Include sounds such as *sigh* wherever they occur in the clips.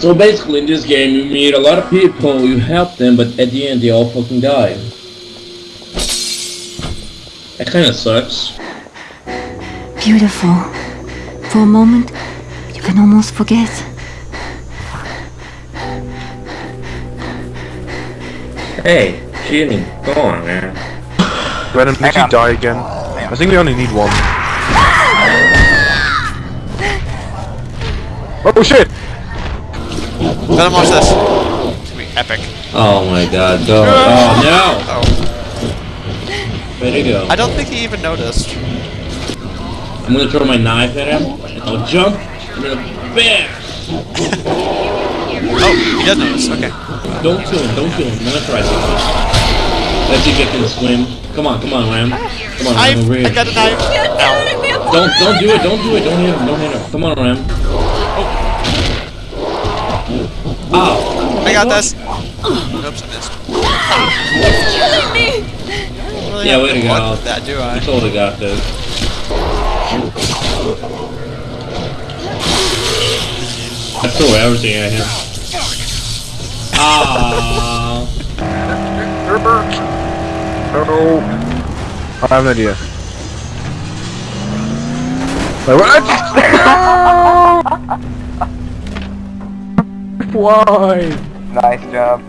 So basically, in this game, you meet a lot of people, you help them, but at the end, they all fucking die. That kind of sucks. Beautiful. For a moment, you can almost forget. Hey, cheating. Go on, man. Venom, did you die again? I think we only need one. Ah! Oh shit! Venom, watch this. It's gonna be epic. Oh my god, go. *laughs* Oh no! Oh, Way to go. I don't think he even noticed. I'm gonna throw my knife at him, and I'll jump, and then BAM! *laughs* Oh, he does notice. Okay. Don't kill him, don't kill him. I'm gonna try something. Let's see if I can swim. Come on, come on, Ram. Come on, I, Ram, over here. I got a knife. Don't, don't do it, don't do it, don't hit him, don't hit him. Come on, Ram. Oh. I got this. Oops, I missed. Killing Really Yeah, way to go. that, do I I? totally got this. I threw everything at him. Ah. Oh. I have an idea. Wait, what? *laughs* *laughs* Why? Nice job.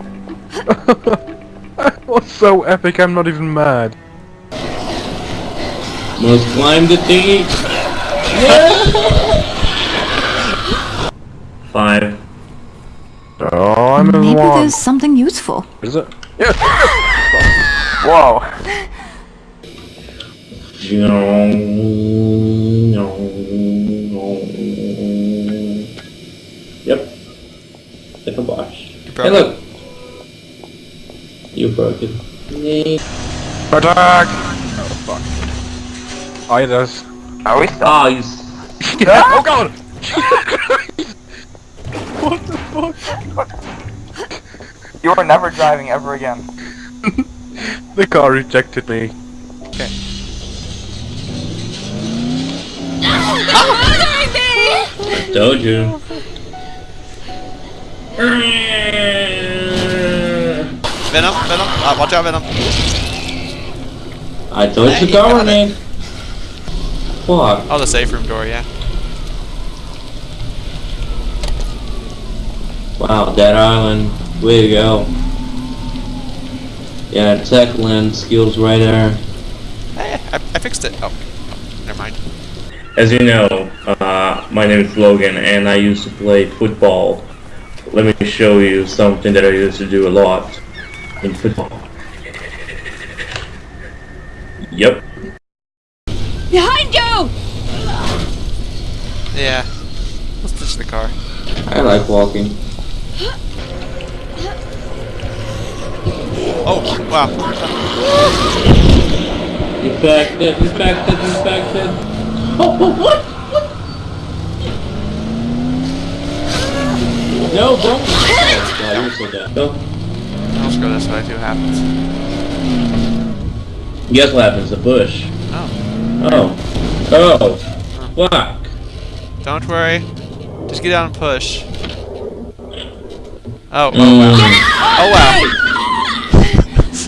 *laughs* that was so epic, I'm not even mad. Must climb the thingy. Five. Oh, I'm in Maybe one. there's something useful. Is it? Yeah. Whoa. Yep. Like a bosh. broke Hey, look. You broke it. Nee. Attack! Oh, fuck. Oh, it does. Are we still? Ah, he's. *laughs* oh, God! *laughs* what the fuck? You are never driving ever again. *laughs* The car rejected me. I told you. Venom, Venom. Uh, watch out, Venom. I told you to cover me. Fuck. Oh, the safe room door, yeah. Wow, Dead Island. Way to go. Yeah, tech lens skills right there. Hey, I, I fixed it. Oh, oh, never mind. As you know, uh, my name is Logan and I used to play football. Let me show you something that I used to do a lot in football. Yep. Behind you! Yeah. Let's ditch the car. I like walking. Oh, wow. Infected, infected, infected. Oh, oh, what? No, don't. Oh, God, you're so dead. No. Let's go this way, see what happens. Guess what happens? A bush. Oh. Oh. Oh. Fuck. Don't worry. Just get down and push. Oh, oh Mm. wow. Oh wow.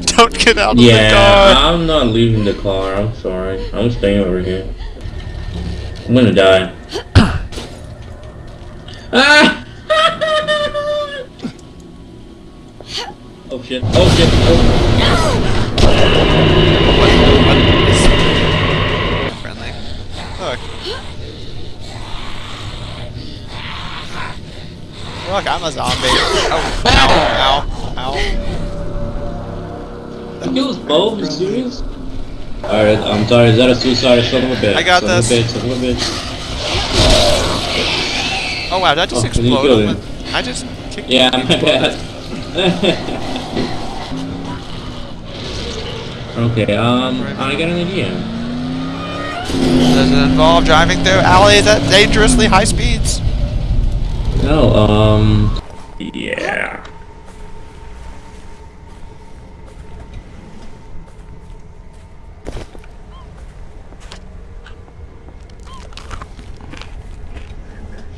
*laughs* Don't get out of the Yeah. I'm not leaving the car. I'm sorry. I'm staying over here. I'm gonna die. *coughs* ah! Shit! Oh shit! Oh. Friendly. Look. Look, I'm a zombie. Oh, ow, ow, ow. You kills both? You serious? Alright, I'm sorry. Is that a suicide son of a bitch? I got son this. Of a bitch, son of a bitch. Oh wow, that just Oh, you explode? killed on him. my- I just kicked Yeah, my *laughs* bad. *laughs* okay, um, I got an idea. Does it involve driving through alleys at dangerously high speeds? No, um, yeah.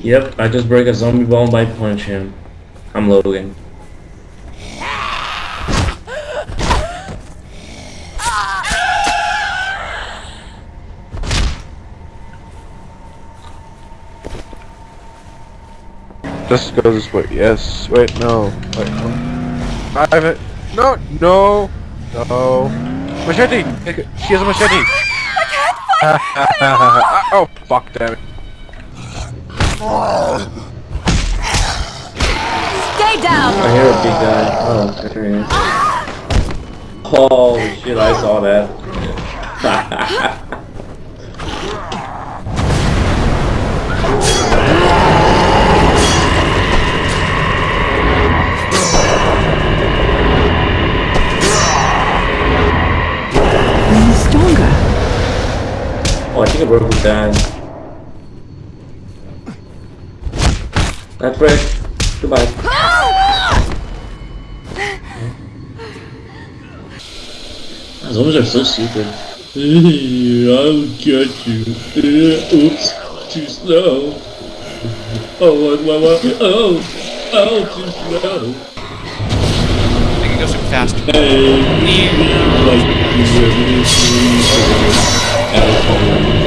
Yep, I just break a zombie ball by punching him. I'm Logan. Just go this way. Yes. Wait, no. Wait, no. I have it. No, no, no. Machete! She has a machete! I can't find *laughs* Oh, fuck, damn it. Stay down! I hear a big guy. Oh, there he is. *gasps* Holy oh, shit, I saw that. *laughs* think I broke his dad. That's Rick. Goodbye. Zombies are so stupid. I'll get you. Oops. Too slow. *laughs* Oh, what, what, what? Oh, oh, too slow. I can go super fast. Hey, like you really, really,